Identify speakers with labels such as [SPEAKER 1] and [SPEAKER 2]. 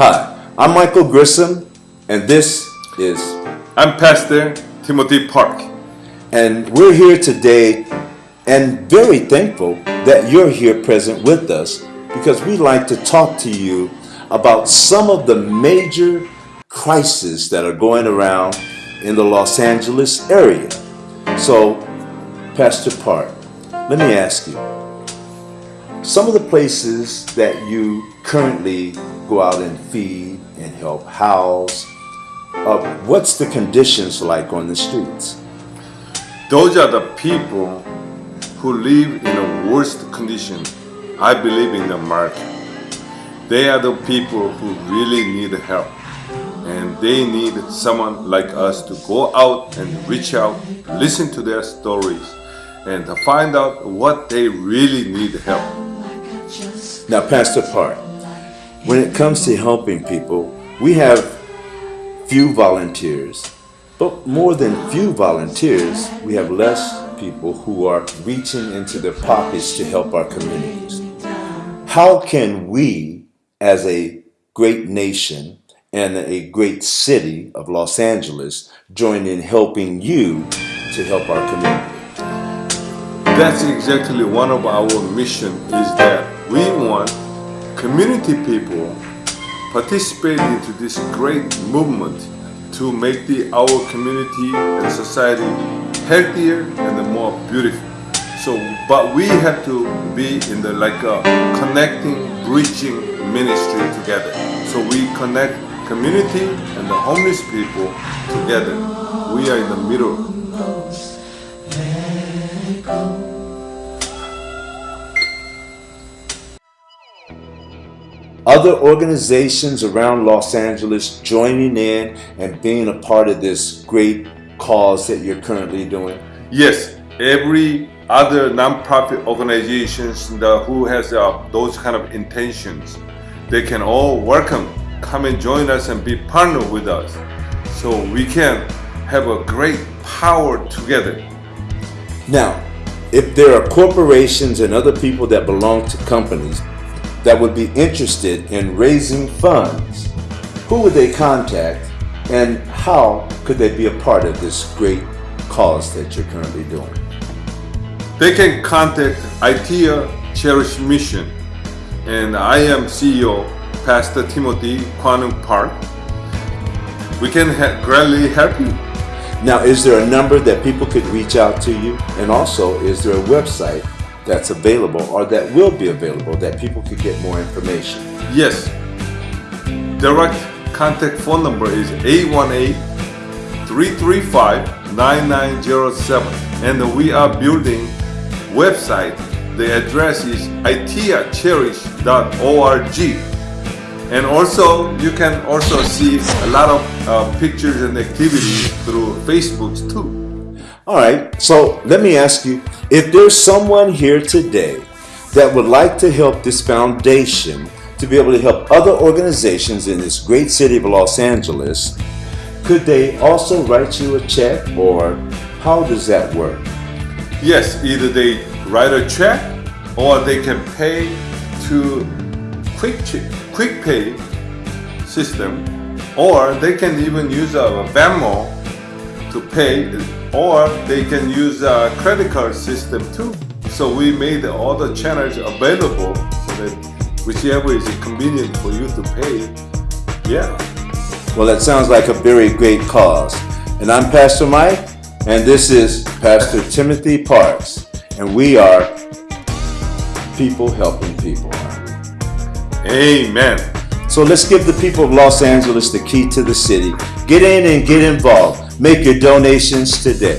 [SPEAKER 1] Hi, I'm Michael Grissom, and this is,
[SPEAKER 2] I'm Pastor Timothy Park.
[SPEAKER 1] and we're here today and very thankful that you're here present with us because we'd like to talk to you about some of the major crises that are going around in the Los Angeles area. So, Pastor Park, let me ask you, some of the places that you currently go out and feed and help house, uh, what's the conditions like on the streets?
[SPEAKER 2] Those are the people who live in the worst condition, I believe, in America. They are the people who really need help. And they need someone like us to go out and reach out, listen to their stories, and find out what they really need help.
[SPEAKER 1] Now, Pastor Park, when it comes to helping people, we have few volunteers, but more than few volunteers, we have less people who are reaching into their pockets to help our communities. How can we, as a great nation and a great city of Los Angeles, join in helping you to help our community?
[SPEAKER 2] That's exactly one of our mission is that we want community people participate into this great movement to make the our community and society healthier and more beautiful. So, but we have to be in the like a connecting, bridging ministry together. So we connect community and the homeless people together. We are in the middle.
[SPEAKER 1] Other organizations around Los Angeles joining in and being a part of this great cause that you're currently doing?
[SPEAKER 2] Yes, every other nonprofit organizations that who has uh, those kind of intentions, they can all welcome, come and join us and be partner with us, so we can have a great power together.
[SPEAKER 1] Now, if there are corporations and other people that belong to companies that would be interested in raising funds, who would they contact and how could they be a part of this great cause that you're currently doing?
[SPEAKER 2] They can contact ITEA Cherish Mission, and I am CEO Pastor Timothy Quanum Park. We can gladly help you.
[SPEAKER 1] Now, is there a number that people could reach out to you? And also, is there a website that's available or that will be available that people could get more information?
[SPEAKER 2] Yes. Direct contact phone number is 818-335-9907 and we are building website. The address is itiacherish.org and also you can also see a lot of uh, pictures and activities through Facebook too.
[SPEAKER 1] All right, so let me ask you if there's someone here today that would like to help this foundation to be able to help other organizations in this great city of Los Angeles, could they also write you a check or how does that work?
[SPEAKER 2] Yes, either they write a check or they can pay to quick Ch- quick pay system or they can even use a Venmo to pay or they can use a credit card system too. So we made all the channels available so that whichever is convenient for you to pay. Yeah.
[SPEAKER 1] Well, that sounds like a very great cause. And I'm Pastor Mike, and this is Pastor Timothy Parks, and we are people helping people.
[SPEAKER 2] Amen.
[SPEAKER 1] So let's give the people of Los Angeles the key to the city. Get in and get involved. Make your donations today.